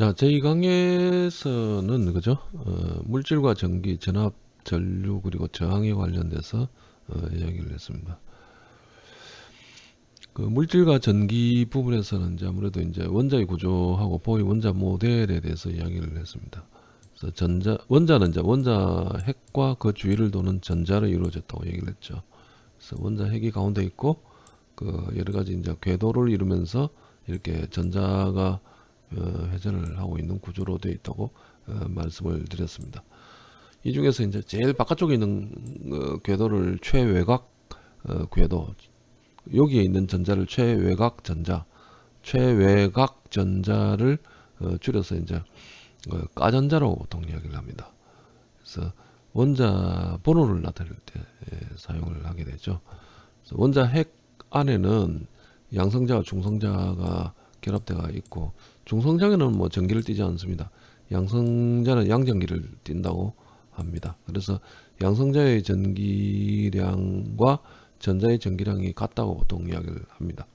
자, 저희 강의에서는 그죠? 어, 물질과 전기, 전압, 전류 그리고 저항에 관련돼서 어, 이야기를 했습니다. 그 물질과 전기 부분에서는 이제 아무래도 이제 원자의 구조하고 보의 원자 모델에 대해서 이야기를 했습니다. 그래서 전자 원자는 이제 원자 핵과 그 주위를 도는 전자로 이루어졌다고 얘기를 했죠. 그래서 원자 핵이 가운데 있고 그 여러 가지 이제 궤도를 이루면서 이렇게 전자가 어, 회전을 하고 있는 구조로 되어 있다고 어, 말씀을 드렸습니다. 이 중에서 이제 제일 바깥쪽에 있는 어, 궤도를 최외곽 궤도 여기에 있는 전자를 최외곽 전자 최외곽 전자를 줄여서 이제 까전자로 보통 이야기를 합니다. 그래서 원자 번호를 나타낼 때 예, 사용을 하게 되죠. 원자 핵 안에는 양성자와 중성자가 결합대가 있고 중성장에는 뭐 전기를 띠지 않습니다. 양성자는 양전기를 띈다고 합니다. 그래서 양성자의 전기량과 전자의 전기량이 같다고 보통 이야기를 합니다.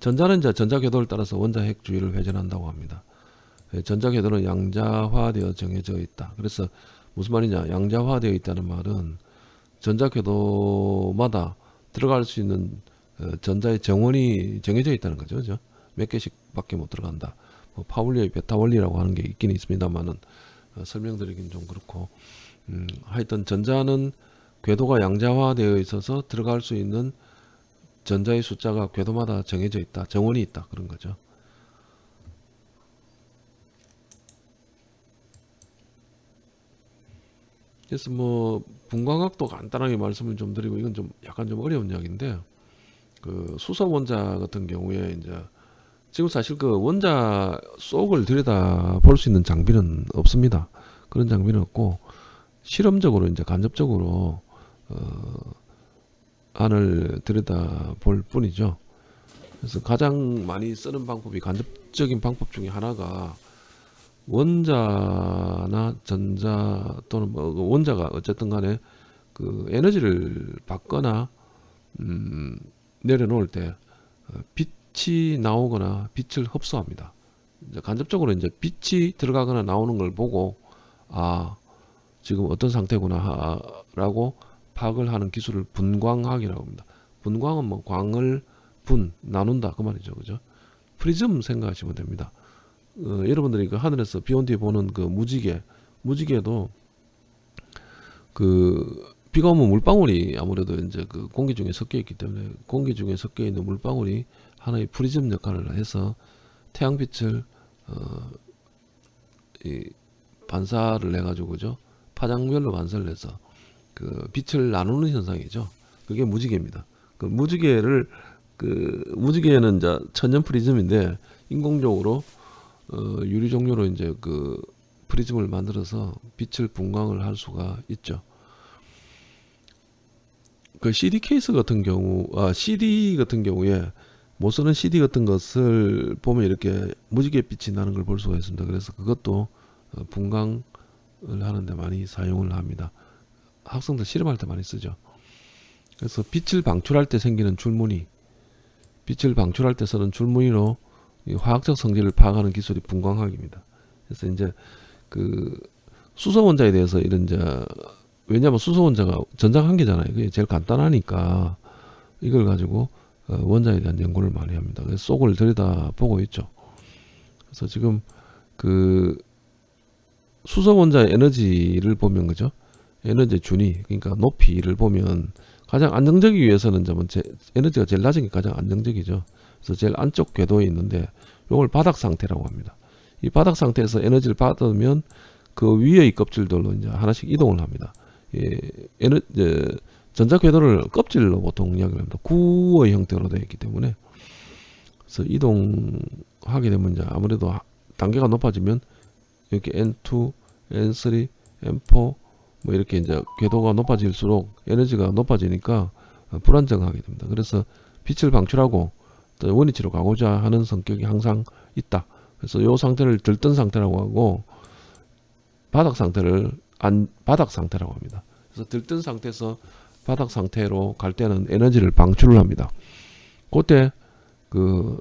전자는 이제 전자 궤도를 따라서 원자 핵 주위를 회전한다고 합니다. 예, 전자 궤도는 양자화되어 정해져 있다. 그래서 무슨 말이냐? 양자화되어 있다는 말은 전자 궤도마다 들어갈 수 있는 어, 전자의 정원이 정해져 있다는 거죠. 그죠? 몇 개씩 밖에 못 들어간다. 뭐 파울리의 베타 원리라고 하는 게 있긴 있습니다만은 어, 설명드리긴 좀 그렇고 음, 하여튼 전자는 궤도가 양자화되어 있어서 들어갈 수 있는 전자의 숫자가 궤도마다 정해져 있다. 정원이 있다. 그런 거죠. 그래서 뭐 분광학도 간단하게 말씀을 좀 드리고 이건 좀 약간 좀 어려운 이야기인데 그 수소 원자 같은 경우에 이제 지금 사실 그 원자 속을 들여다 볼 수 있는 장비는 없습니다. 그런 장비는 없고 실험적으로 이제 간접적으로 어, 안을 들여다 볼 뿐이죠. 그래서 가장 많이 쓰는 방법이 간접적인 방법 중에 하나가 원자나 전자 또는 뭐그 원자가 어쨌든 간에 그 에너지를 받거나 음 내려놓을 때 어, 빛이 나오거나 빛을 흡수합니다. 이제 간접적으로 이제 빛이 들어가거나 나오는 걸 보고 아 지금 어떤 상태구나 라고 파악을 하는 기술을 분광학이라고 합니다. 분광은 뭐 광을 분 나눈다 그 말이죠, 그죠? 프리즘 생각하시면 됩니다. 어, 여러분들이 그 하늘에서 비온 뒤에 보는 그 무지개, 무지개도 그 비가 오면 물방울이 아무래도 이제 그 공기 중에 섞여 있기 때문에 공기 중에 섞여 있는 물방울이 하나의 프리즘 역할을 해서 태양빛을 어, 이 반사를 해가지고 그죠 파장별로 반사를 해서 그 빛을 나누는 현상이죠. 그게 무지개입니다. 그 무지개를 그 무지개는 이제 천연 프리즘인데 인공적으로 어, 유리 종류로 이제 그 프리즘을 만들어서 빛을 분광을 할 수가 있죠. 그 CD 케이스 같은 경우, 아, CD 같은 경우에 못 쓰는 CD 같은 것을 보면 이렇게 무지개 빛이 나는 걸 볼 수가 있습니다. 그래서 그것도 어, 분광을 하는데 많이 사용을 합니다. 학생들 실험할 때 많이 쓰죠. 그래서 빛을 방출할 때 생기는 줄무늬, 빛을 방출할 때 쓰는 줄무늬로 화학적 성질을 파악하는 기술이 분광학입니다. 그래서 이제 그 수소 원자에 대해서 이런 이제 왜냐하면 수소 원자가 전장 한 개잖아요. 그게 제일 간단하니까 이걸 가지고 어, 원자에 대한 연구를 많이 합니다. 속을 들여다 보고 있죠. 그래서 지금 그 수소 원자의 에너지를 보면 그죠? 에너지 준위 그러니까 높이를 보면 가장 안정적이기 위해서는 좀 에너지가 제일 낮은 게 가장 안정적이죠. 그래서 제일 안쪽 궤도에 있는데 이걸 바닥 상태라고 합니다. 이 바닥 상태에서 에너지를 받으면 그 위의 껍질들로 이제 하나씩 이동을 합니다. 예, 에너, 이제 전자 궤도를 껍질로 보통 이야기를 합니다. 구의 형태로 되어 있기 때문에 그래서 이동하게 되면 이제 아무래도 단계가 높아지면 이렇게 N2, N3, N4 뭐 이렇게 이제 궤도가 높아질수록 에너지가 높아지니까 불안정하게 됩니다. 그래서 빛을 방출하고 원위치로 가고자 하는 성격이 항상 있다. 그래서 이 상태를 들뜬 상태라고 하고 바닥 상태를 안 바닥 상태라고 합니다. 그래서 들뜬 상태에서 바닥 상태로 갈 때는 에너지를 방출을 합니다. 그때 그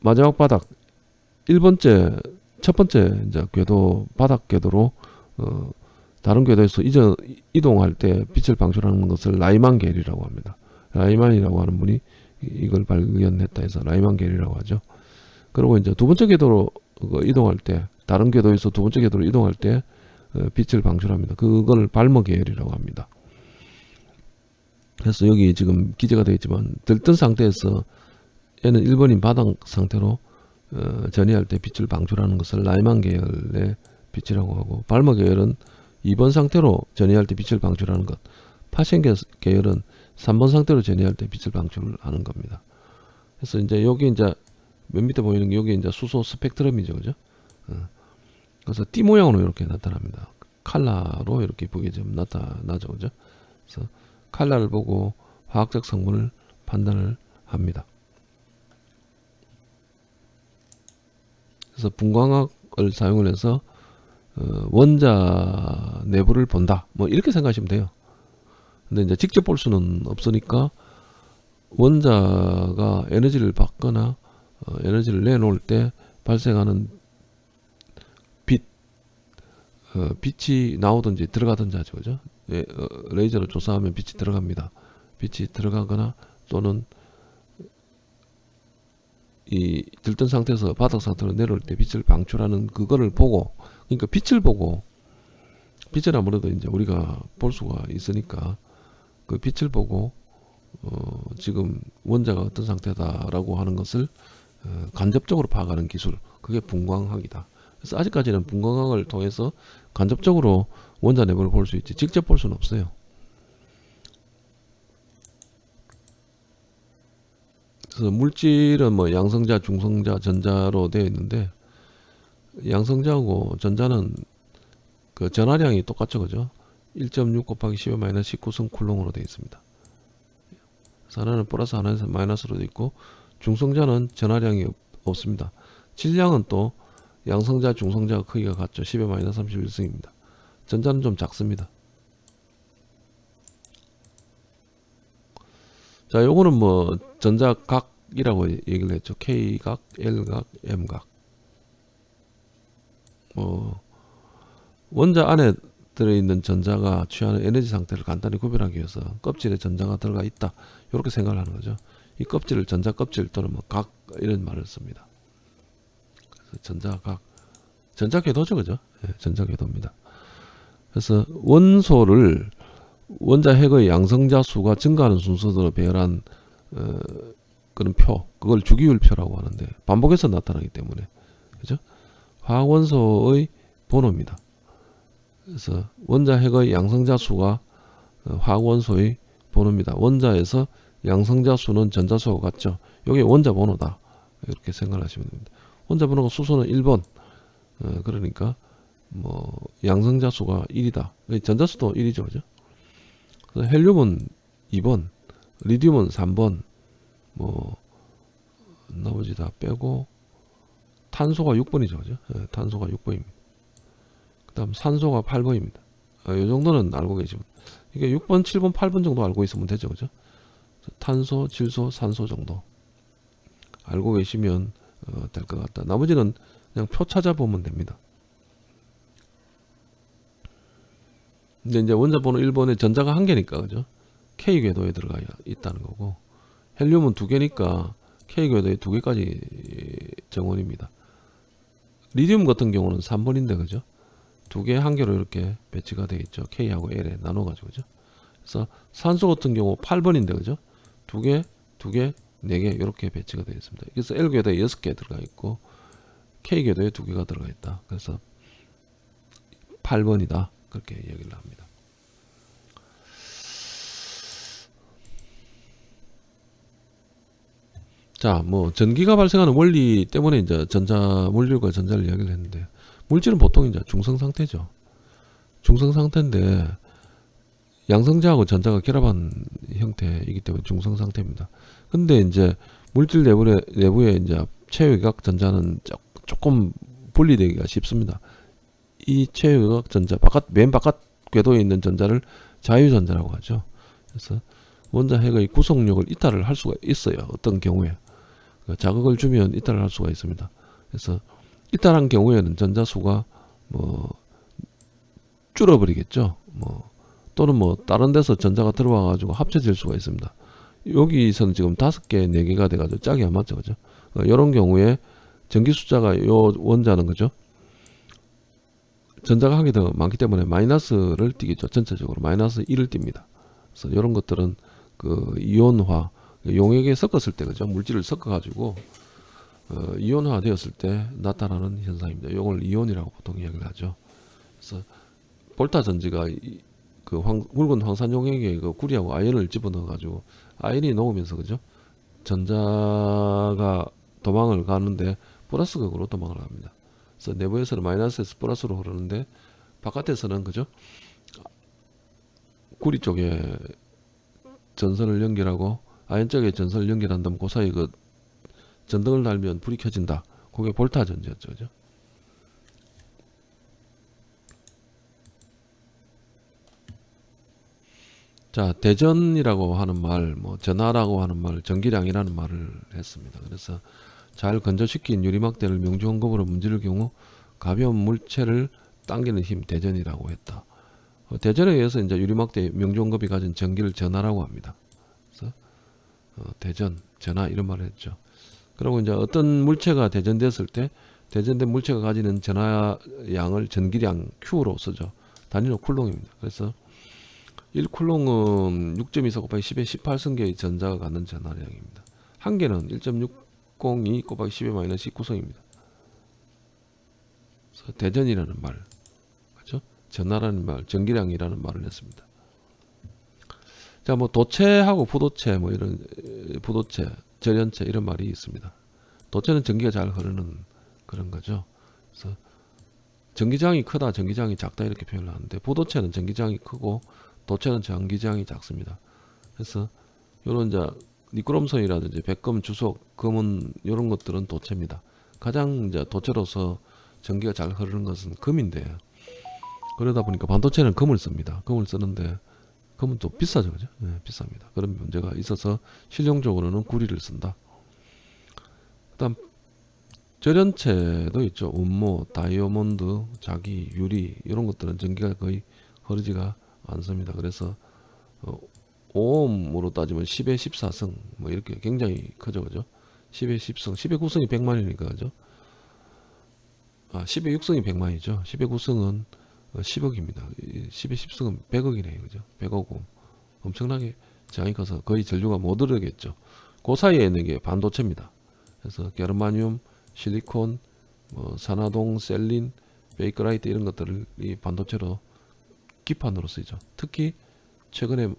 마지막 바닥 1번째 첫 번째 이제 궤도 바닥 궤도로 어, 다른 궤도에서 이전 이동할 때 빛을 방출하는 것을 라이만 계리라고 합니다. 라이만이라고 하는 분이 이- 이걸 발견했다 해서 라이만 계리라고 하죠. 그리고 이제 두 번째 궤도로 그 이동할 때 다른 궤도에서 두 번째 궤도로 이동할 때 어, 빛을 방출합니다. 그걸 발모 계열이라고 합니다. 그래서 여기 지금 기재가 되어 있지만 들뜬 상태에서 얘는 1번인 바닥 상태로 어, 전이할 때 빛을 방출하는 것을 라이만 계열의 빛이라고 하고 발모 계열은 2번 상태로 전이할 때 빛을 방출하는 것 계- 계열은 3번 상태로 전이할 때 빛을 방출하는 겁니다. 그래서 이제 여기 이제 맨 밑에 보이는 게 여기 이제 수소 스펙트럼이죠, 그죠? 어. 그래서 띠 모양으로 이렇게 나타납니다. 칼라로 이렇게 보게 좀 나타나죠, 그죠? 그래서 칼라를 보고 화학적 성분을 판단을 합니다. 그래서 분광학을 사용을 해서 어, 원자 내부를 본다. 뭐 이렇게 생각하시면 돼요. 근데 이제 직접 볼 수는 없으니까 원자가 에너지를 받거나 어, 에너지를 내놓을 때 발생하는 빛, 어, 빛이 나오든지 들어가든지 하죠, 그죠? 예, 어, 레이저로 조사하면 빛이 들어갑니다. 빛이 들어가거나 또는 이 들뜬 상태에서 바닥 상태로 내려올 때 빛을 방출하는 그거를 보고 그러니까 빛을 보고 빛을 아무래도 이제 우리가 볼 수가 있으니까 그 빛을 보고 어 지금 원자가 어떤 상태다라고 하는 것을 어 간접적으로 파악하는 기술 그게 분광학이다. 그래서 아직까지는 분광학을 통해서 간접적으로 원자 내부를 볼 수 있지 직접 볼 수는 없어요. 그래서 물질은 뭐 양성자, 중성자, 전자로 되어 있는데 양성자하고 전자는 그 전하량이 똑같죠, 그죠? 1.6 곱하기 10의 마이너스 19성 쿨롱으로 되어 있습니다. 하나는 플러스 하나는 마이너스로 되어 있고 중성자는 전하량이 없, 없습니다. 질량은 또 양성자, 중성자가 크기가 같죠. 10의 마이너스 31승입니다. 전자는 좀 작습니다. 자, 요거는 뭐 전자각이라고 얘기를 했죠. K각, L각, M각. 뭐 원자 안에 들어있는 전자가 취하는 에너지 상태를 간단히 구별하기 위해서 껍질에 전자가 들어가 있다. 이렇게 생각을 하는 거죠. 이 껍질을 전자 껍질 또는 뭐 각 이런 말을 씁니다. 그래서 전자각, 전자 궤도죠, 그죠? 예, 전자 궤도입니다. 그래서 원소를 원자 핵의 양성자 수가 증가하는 순서대로 배열한 어, 그런 표, 그걸 주기율표라고 하는데 반복해서 나타나기 때문에 그죠? 화학원소의 번호입니다. 그래서 원자 핵의 양성자 수가 어, 화학원소의 번호입니다. 원자에서 양성자 수는 전자 수와 같죠. 이게 원자 번호다. 이렇게 생각하시면 됩니다. 원자 번호가 수소는 1번. 어, 그러니까 뭐 양성자 수가 1이다. 전자 수도 1이죠, 그죠? 헬륨은 2번, 리튬은 3번, 뭐 나머지 다 빼고 탄소가 6번이죠, 그죠? 예, 탄소가 6번입니다. 그 다음 산소가 8번입니다. 아, 이 정도는 알고 계시면 이게 6번, 7번, 8번 정도 알고 있으면 되죠, 그죠? 탄소, 질소, 산소 정도 알고 계시면 어, 될 것 같다. 나머지는 그냥 표 찾아보면 됩니다. 근데 이제 원자 번호 1번에 전자가 한 개니까 그죠? K 궤도에 들어가 있다는 거고 헬륨은 두 개니까 K 궤도에 두 개까지 정원입니다. 리튬 같은 경우는 3번인데 그죠? 두 개 한 개로 이렇게 배치가 되어 있죠. K하고 L에 나눠 가지고 그죠? 그래서 산소 같은 경우 8번인데 그죠? 두 개, 두 개, 네개 이렇게 배치가 되어 있습니다. 그래서 L 궤도에 6개 들어가 있고 K 궤도에 두 개가 들어가 있다. 그래서 8번이다. 그렇게 얘기를 합니다. 자, 뭐 전기가 발생하는 원리 때문에 이제 전자 물질과 전자를 이야기를 했는데 물질은 보통 이제 중성 상태죠. 중성 상태인데 양성자하고 전자가 결합한 형태이기 때문에 중성 상태입니다. 근데 이제 물질 내부에 내부에 이제 체외각 전자는 조- 조금 분리되기가 쉽습니다. 이 체외각 전자 바깥 맨 바깥 궤도에 있는 전자를 자유전자라고 하죠. 그래서 원자 핵의 구성력을 이탈을 할 수가 있어요. 어떤 경우에 그 자극을 주면 이탈을 할 수가 있습니다. 그래서 이탈한 경우에는 전자 수가 뭐 줄어버리겠죠. 뭐 또는 뭐 다른 데서 전자가 들어와 가지고 합쳐질 수가 있습니다. 여기서는 지금 다섯 개, 네 개가 돼가지고 짝이 안 맞죠, 그죠? 이런 경우에 전기 숫자가 요 원자는 그죠? 전자가 한 개 더 많기 때문에 마이너스를 띠겠죠. 전체적으로 마이너스 1을 띱니다. 그래서 이런 것들은 그 이온화 용액에 섞었을 때 그죠? 물질을 섞어 가지고 어, 이온화 되었을 때 나타나는 현상입니다. 이걸 이온이라고 보통 이야기를 하죠. 그래서 볼타 전지가 이- 그 황, 굵은 황산 용액에 그 구리하고 아연을 집어넣어 가지고 아연이 녹으면서 그죠? 전자가 도망을 가는데 플러스 극으로 도망을 합니다. 그래서 내부에서는 마이너스에서 플러스로 흐르는데 바깥에서는 그죠? 구리 쪽에 전선을 연결하고 아연 쪽에 전선을 연결한다면 그 사이 그 전등을 달면 불이 켜진다. 그게 볼타 전지였죠. 그죠? 자, 대전이라고 하는 말, 뭐 전하라고 하는 말, 전기량이라는 말을 했습니다. 그래서 잘 건조시킨 유리막대를 명주원급으로 문지를 경우 가벼운 물체를 당기는 힘 대전이라고 했다. 어, 대전에 의해서 이제 유리막대 명주원급이 가진 전기를 전하라고 합니다. 그래서 어, 대전, 전하 이런 말을 했죠. 그리고 이제 어떤 물체가 대전됐을 때 대전된 물체가 가지는 전하량을 전기량 Q로 쓰죠. 단위로 쿨롱입니다. 그래서 1쿨롱은 6.24 곱하기 10의 18승계의 전자가 갖는 전하량입니다. 한 개는 1.602 곱하기 10의 마이너스 19승입니다. 그래서 대전이라는 말, 그렇죠? 전하라는 말, 전기량이라는 말을 했습니다. 자, 뭐 도체하고 부도체, 뭐 이런 에, 부도체, 절연체 이런 말이 있습니다. 도체는 전기가 잘 흐르는 그런 거죠. 그래서 전기장이 크다, 전기장이 작다 이렇게 표현을 하는데 부도체는 전기장이 크고 도체는 전기장이 작습니다. 그래서 이런 이제 니크롬선이라든지 백금, 주석, 금은 이런 것들은 도체입니다. 가장 이제 도체로서 전기가 잘 흐르는 것은 금인데 그러다 보니까 반도체는 금을 씁니다. 금을 쓰는데 금은 또 비싸죠, 그죠? 네, 비쌉니다. 그런 문제가 있어서 실용적으로는 구리를 쓴다. 그다음 절연체도 있죠. 운모, 다이아몬드, 자기, 유리 이런 것들은 전기가 거의 흐르지가 않습니다. 그래서 어, 5옴으로 따지면 10의 14승 뭐 이렇게 굉장히 크죠, 그죠? 10의 10승, 10의 9승이 100만이니까 그죠? 아, 10의 6승이 100만이죠. 10의 9승은 10억입니다. 10의 10승은 100억이네요, 그죠? 100억 옴. 엄청나게 저항이 커서 거의 전류가 못 오르겠죠. 그 사이에 있는 게 반도체입니다. 그래서 게르마늄, 실리콘, 뭐 산화동, 셀린, 베이크라이트 이런 것들을 이 반도체로 기판으로 쓰이죠. 특히 최근에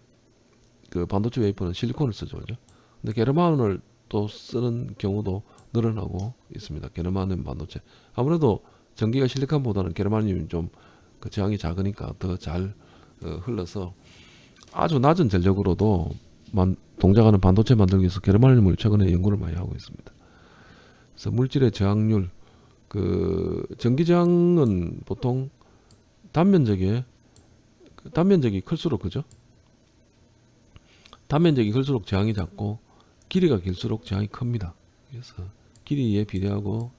그 반도체 웨이퍼는 실리콘을 쓰죠. 그죠? 근데 게르마늄을 또 쓰는 경우도 늘어나고 있습니다. 게르마늄 반도체. 아무래도 전기가 실리콘보다는 게르마늄이 좀 그 저항이 작으니까 더잘 어, 흘러서 아주 낮은 전력으로도 만, 동작하는 반도체 만들기 위해서 게르마늄을 최근에 연구를 많이 하고 있습니다. 그래서 물질의 저항률 그 전기 저항은 보통 단면적에 그 단면적이 클수록 그죠? 단면적이 클수록 저항이 작고 길이가 길수록 저항이 큽니다. 그래서 길이에 비례하고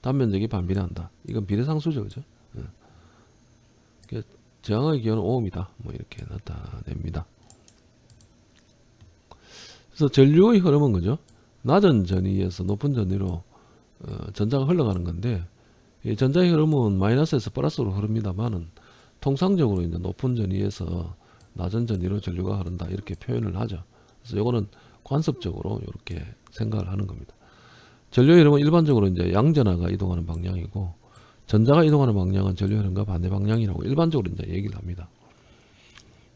단면적이 반비례한다. 이건 비례상수죠, 그죠? 예. 그러니까 저항의 기호는 5옴이다. 뭐 이렇게 나타냅니다. 그래서 전류의 흐름은 그죠? 낮은 전위에서 높은 전위로 어, 전자가 흘러가는 건데 이 전자의 흐름은 마이너스에서 플러스로 흐릅니다만은 통상적으로 이제 높은 전 위에서 낮은 전 위로 전류가 흐른다 이렇게 표현을 하죠. 그래서 이거는 관습적으로 이렇게 생각을 하는 겁니다. 전류의 흐름은 일반적으로 이제 양전하가 이동하는 방향이고 전자가 이동하는 방향은 전류 흐름과 반대 방향이라고 일반적으로 이제 얘기를 합니다.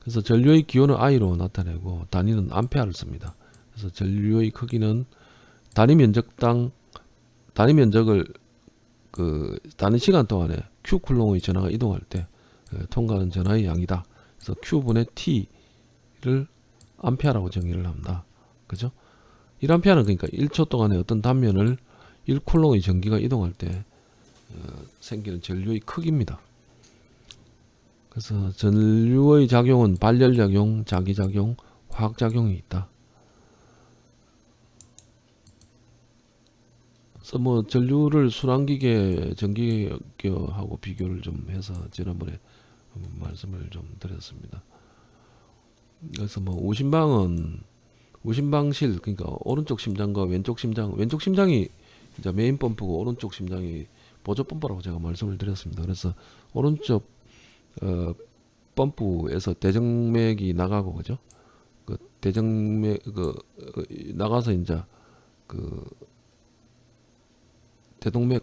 그래서 전류의 기호는 I로 나타내고 단위는 암페어를 씁니다. 그래서 전류의 크기는 단위 면적당 단위 면적을 그 단위 시간 동안에 Q 쿨롱의 전하가 이동할 때 어, 통과하는 전하의 양이다. 그래서 Q분의 T를 암페어라고 정의를 합니다. 그죠? 1암페어는 그러니까 1초 동안에 어떤 단면을 1쿨롱의 전기가 이동할 때 어, 생기는 전류의 크기입니다. 그래서 전류의 작용은 발열작용, 자기작용, 화학작용이 있다. 그래서 뭐 전류를 순환기계 전기계하고 비교를 좀 해서 지난번에 말씀을 좀 드렸습니다. 그래서 뭐 우심방은 우심방실 그러니까 오른쪽 심장과 왼쪽 심장 왼쪽 심장이 이제 메인 펌프고 오른쪽 심장이 보조 펌프라고 제가 말씀을 드렸습니다. 그래서 오른쪽 어, 펌프에서 대정맥이 나가고 그죠? 그 대정맥 그 어, 나가서 이제 그 대동맥으로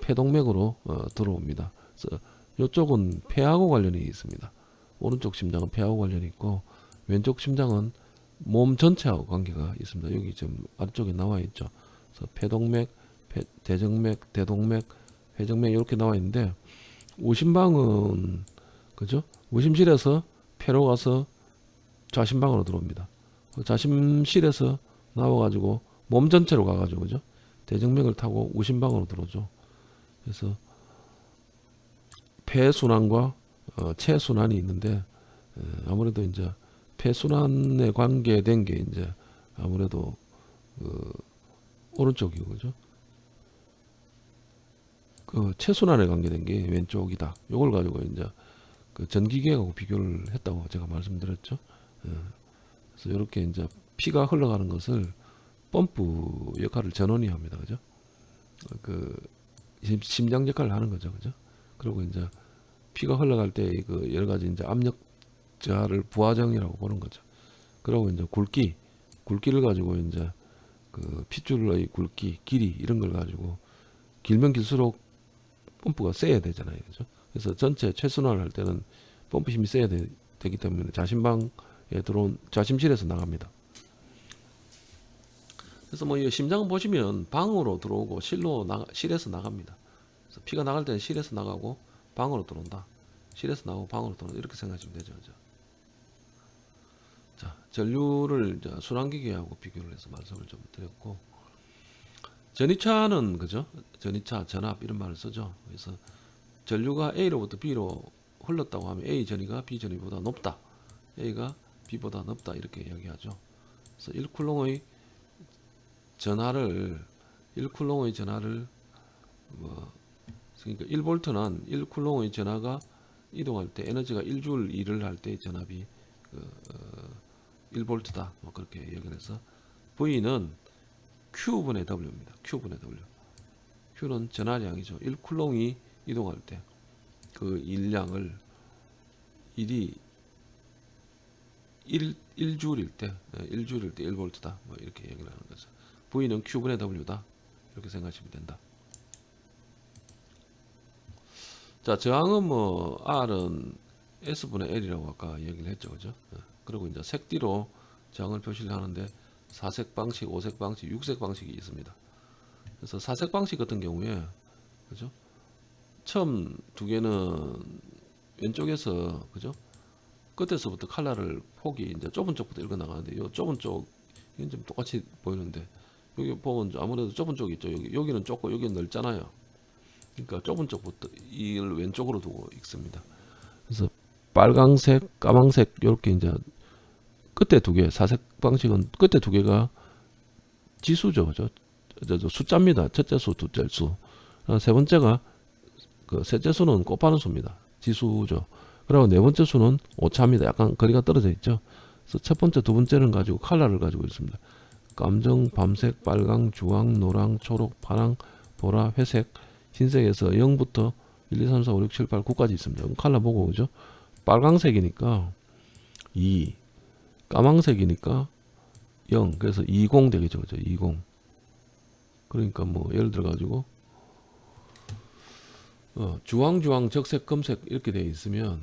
폐동맥으로 어, 들어옵니다. 그래서 이쪽은 폐하고 관련이 있습니다. 오른쪽 심장은 폐하고 관련이 있고 왼쪽 심장은 몸 전체하고 관계가 있습니다. 여기 지금 아래쪽에 나와 있죠. 그래서 폐동맥, 폐, 대정맥, 대동맥, 회정맥 이렇게 나와 있는데 우심방은 그죠? 우심실에서 폐로 가서 좌심방으로 들어옵니다. 그 좌심실에서 나와가지고 몸 전체로 가가지고 그죠? 대정맥을 타고 우심방으로 들어오죠. 그래서 폐순환과 어, 체순환이 있는데 에, 아무래도 이제 폐순환에 관계된 게 이제 아무래도 그 오른쪽이고 그죠? 그 체순환에 관계된 게 왼쪽이다. 요걸 가지고 이제 그 전기계하고 비교를 했다고 제가 말씀드렸죠. 예. 그래서 이렇게 이제 피가 흘러가는 것을 펌프 역할을 전원이 합니다. 그죠? 그 심- 심장 역할을 하는 거죠. 그죠? 그리고 이제 피가 흘러갈 때 그 여러 가지 이제 압력 저하를 부하정이라고 보는 거죠. 그리고 이제 굵기, 굵기를 가지고 이제 그 핏줄의 굵기, 길이 이런 걸 가지고 길면 길수록 펌프가 세야 되잖아요. 그죠? 그래서 전체 최순환을 할 때는 펌프 힘이 세야 되, 기 때문에 자심방에 들어온 자심실에서 나갑니다. 그래서 뭐 이 심장은 보시면 방으로 들어오고 실로 나 실에서 나갑니다. 피가 나갈 때는 실에서 나가고 방으로 들어온다. 실에서 나오고 방으로 들어온다. 이렇게 생각하시면 되죠. 그죠? 자, 전류를 순환기계하고 비교를 해서 말씀을 좀 드렸고 전이차는 그죠? 전이차, 전압 이런 말을 쓰죠. 그래서 전류가 A로부터 B로 흘렀다고 하면 A 전이가 B 전이보다 높다. A가 B보다 높다 이렇게 이야기하죠. 그래서 1쿨롱의 전하를 1쿨롱의 전하를 뭐 그러니까 1볼트는 1쿨롱의 전하가 이동할 때 에너지가 1줄 일을 할 때 전압이 그, 어, 1볼트다. 뭐 그렇게 해서 V는 Q분의 W입니다. Q분의 W. Q는 전하량이죠. 1쿨롱이 이동할 때 그 일량을 1이 1, 1줄일 때 1줄일 때 1볼트다. 뭐 이렇게 얘기를 하는 거죠. V는 Q분의 W다. 이렇게 생각하시면 된다. 자, 저항은 뭐 R은 S분의 L이라고 아까 얘기를 했죠. 그죠? 예. 그리고 이제 색띠로 저항을 표시를 하는데 사색 방식, 오색 방식, 육색 방식이 있습니다. 그래서 사색 방식 같은 경우에 그죠? 처음 두 개는 왼쪽에서 그죠? 끝에서부터 칼라를 폭이 이제 좁은 쪽부터 읽어 나가는데 요 좁은 쪽 이건 좀 똑같이 보이는데 여기 보면 아무래도 좁은 쪽이 있죠. 여기 여기는 좁고 여기는 넓잖아요. 그러니까 좁은 쪽부터 이를 왼쪽으로 두고 읽습니다. 그래서 빨강색, 까망색 이렇게 이제 끝에 두 개, 사색 방식은 끝에 두 개가 지수죠. 저, 저, 저 숫자입니다. 첫째 수, 둘째 수. 어, 세 번째가 그 셋째 수는 곱하는 수입니다. 지수죠. 그리고 네 번째 수는 오차입니다. 약간 거리가 떨어져 있죠. 그래서 첫 번째, 두 번째는 가지고 칼라를 가지고 있습니다. 감정, 밤색, 빨강, 주황, 노랑, 초록, 파랑, 보라, 회색, 흰색에서 0부터 1, 2, 3, 4, 5, 6, 7, 8, 9까지 있습니다. 칼라 보고 그죠? 빨강색이니까 2, 까망색이니까 0. 그래서 20 되겠죠. 그죠? 20. 그러니까 뭐 예를 들어 가지고 어, 주황 주황 적색 검색 이렇게 돼 있으면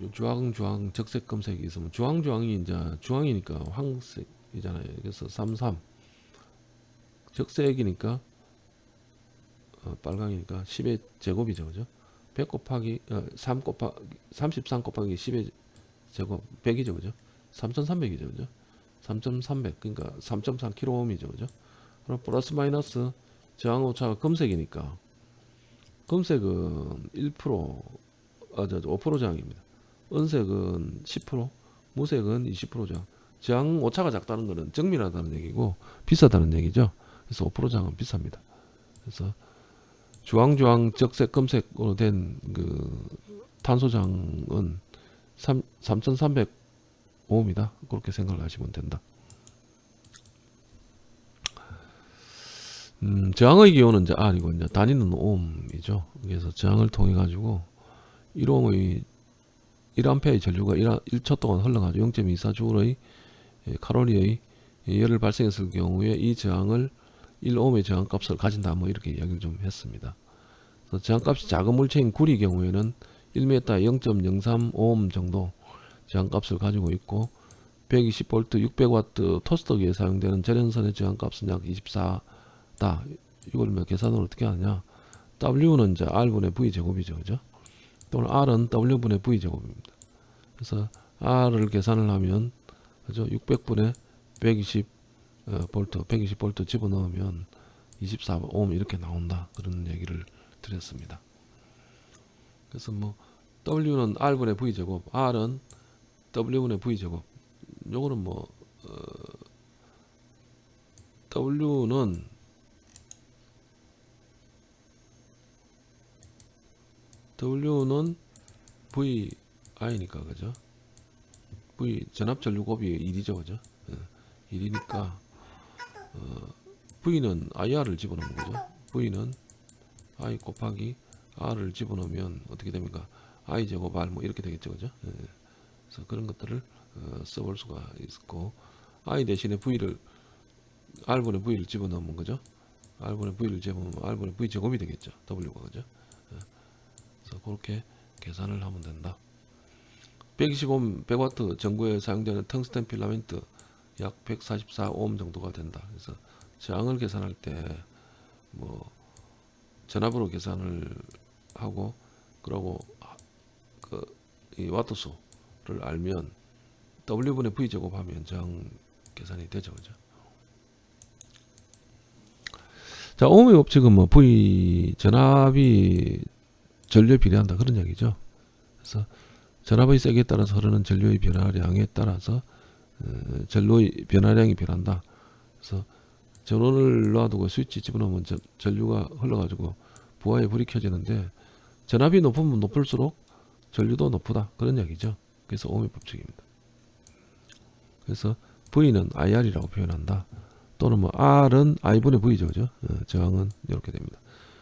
음, 주황 주황 적색 검색이 있으면 주황 주황이 이제 주황이니까 황색이잖아요. 그래서 33 적색이니까 어, 빨강이니까 10의 제곱이죠. 그죠? 100 곱하기 어, 3 곱하기 33 곱하기 10의 제곱 100이죠. 그죠? 3300이죠. 그죠? 3300 그러니까 3.3kΩ이죠. 그죠? 그럼 플러스 마이너스 저항 오차가 검색이니까 검색은 1% 아, 저, 5% 저항입니다. 은색은 10%, 무색은 20% 저항. 저항 오차가 작다는 것은 정밀하다는 얘기고 비싸다는 얘기죠. 그래서 5% 저항은 비쌉니다. 그래서 주황주황 적 색 검색으로 된 그 탄소 저항은 3 3,300오음이다. 그렇게 생각을 하시면 된다. 음, 저항의 기호는 이제 R이고 이제 단위는 오음이죠. 그래서 저항을 통해 가지고 1오음의 1암페의 전류가 1, 1초 동안 흘러가지고 0.24줄의 칼로리의 열을 발생했을 경우에 이 저항을 1옴의 저항값을 가진다 뭐 이렇게 이야기를 좀 했습니다. 저항값이 작은 물체인 구리 경우에는 1m 0.03옴 정도 저항값을 가지고 있고 120V 600W 토스터기에 사용되는 절연선의 저항값은 약 24다. 이걸 뭐 계산을 어떻게 하느냐? W는 이제 R분의 V 제곱이죠, 그죠? 또는 R은 W분의 V 제곱입니다. 그래서 R을 계산을 하면 그죠? 600분의 120 어, 볼트, 120 볼트 집어넣으면 24옴 이렇게 나온다. 그런 얘기를 드렸습니다. 그래서 뭐 W는 R분의 V 제곱, R은 W분의 V 제곱. 요거는 뭐 어, W는 W는 VI니까 그죠? V 전압 전류 곱이 1이죠, 그죠? 예, 1이니까 어, V는 IR을 집어넣는 거죠. V는 I 곱하기 R을 집어넣으면 어떻게 됩니까? I 제곱 R 뭐 이렇게 되겠죠, 그죠? 예, 그래서 그런 것들을 어, 써볼 수가 있고 I 대신에 V를 R분의 V를 집어넣으면 그죠? R분의 V를 집어넣으면 R분의 V 제곱이 되겠죠. W가 그죠? 예, 그래서 그렇게 계산을 하면 된다. 125 100와트 전구에 사용되는 텅스텐 필라멘트 약 144옴 정도가 된다. 그래서 저항을 계산할 때 뭐 전압으로 계산을 하고 그러고 그이 와트수를 알면 W분의 V 제곱하면 저항 계산이 되죠, 그죠? 자, 오음의 법칙은 뭐 V 전압이 전류에 비례한다 그런 얘기죠. 그래서 전압의 세기에 따라서 흐르는 전류의 변화량에 따라서 어, 전류의 변화량이 변한다. 그래서 전원을 놔두고 스위치 집어넣으면 전, 전류가 흘러가지고 부하에 불이 켜지는데 전압이 높으면 높을수록 전류도 높다 그런 얘기죠. 그래서 오음의 법칙입니다. 그래서 V는 IR이라고 표현한다. 또는 뭐 R은 I분의 V죠, 그죠? 어, 저항은 이렇게 됩니다.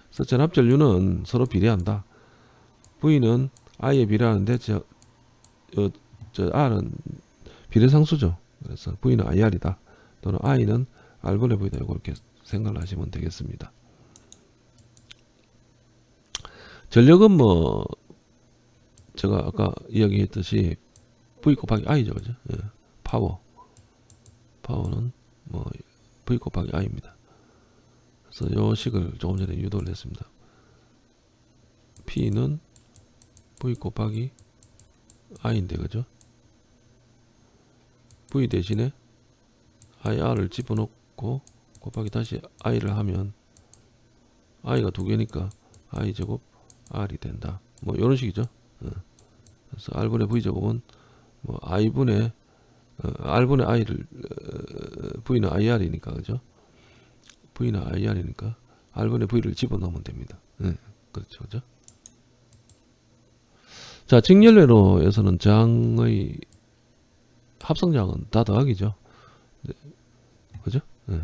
그래서 전압 전류는 서로 비례한다. V는 I에 비례하는데 저, 어, 저 R은 비례상수죠. 그래서 V는 IR이다. 또는 I는 R분의 V다. 이렇게 생각을 하시면 되겠습니다. 전력은 뭐 제가 아까 이야기했듯이 V 곱하기 I죠. 그죠? 예. 파워. 파워는 뭐 V 곱하기 I입니다. 그래서 요 식을 조금 전에 유도를 했습니다. P는 V 곱하기 I인데 그죠? V 대신에 IR을 집어넣고 곱하기 다시 I를 하면 I가 두 개니까 I 제곱 R이 된다. 뭐 이런 식이죠. 어. 그래서 R분의 V 제곱은 뭐 I분의 어, R분의 I를 어, V는 IR이니까 그죠? V는 IR이니까 R분의 V를 집어넣으면 됩니다. 네, 그렇죠, 그죠? 자, 직렬회로에서는 저항의 합성량은 다 더하기죠. 네, 그죠? 네.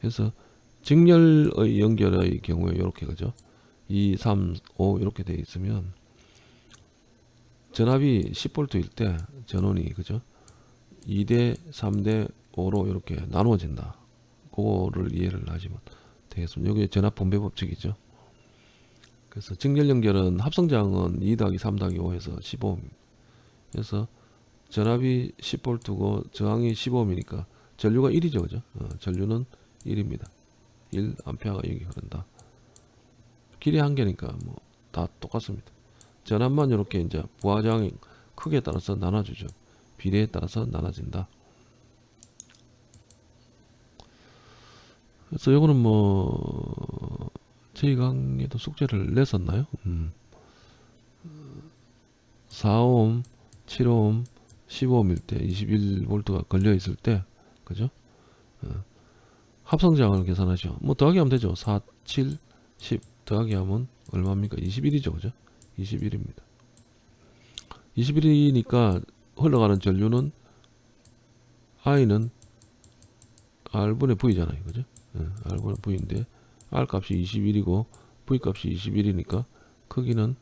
그래서 직렬의 연결의 경우에 이렇게 그죠? 2, 3, 5 이렇게 되어 있으면 전압이 10V일 때 전원이 그죠? 2대 3대 5로 이렇게 나누어진다. 그거를 이해를 하시면 되겠습니다. 여기 전압 분배 법칙이죠. 그래서 직렬 연결은 합성장은 2 더하기 3 더하기 5에서 15옴. 그래서 전압이 10V고 저항이 15옴이니까 전류가 1이죠. 그죠? 어, 전류는 1입니다. 1A가 여기 흐른다. 길이 한 개니까 뭐 다 똑같습니다. 전압만 이렇게 이제 부하장의 크기에 따라서 나눠주죠. 비례에 따라서 나눠진다. 그래서 이거는 뭐 저희 강의도 숙제를 냈었나요? 음. 4옴, 7옴, 15옴일 때 21V가 걸려 있을 때 그죠? 어. 합성량을 계산하죠. 뭐 더하기 하면 되죠. 4, 7, 10 더하기 하면 얼마입니까? 21이죠. 그죠? 21입니다. 21이니까 흘러가는 전류는 I는 R분의 V잖아요. 그죠? 예, R분의 V인데 R 값이 21이고 V 값이 21이니까 크기는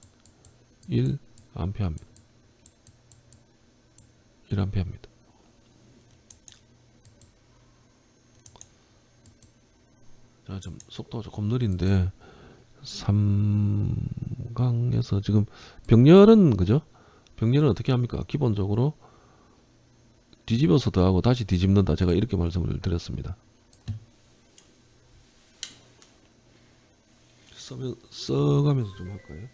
1 암페어입니다. 1 암페어입니다. 자, 좀 속도가 조금 느린데 3강에서 지금 병렬은 그죠? 병렬은 어떻게 합니까? 기본적으로 뒤집어서 더하고 다시 뒤집는다. 제가 이렇게 말씀을 드렸습니다. 써면, 써가면서 좀 할까요?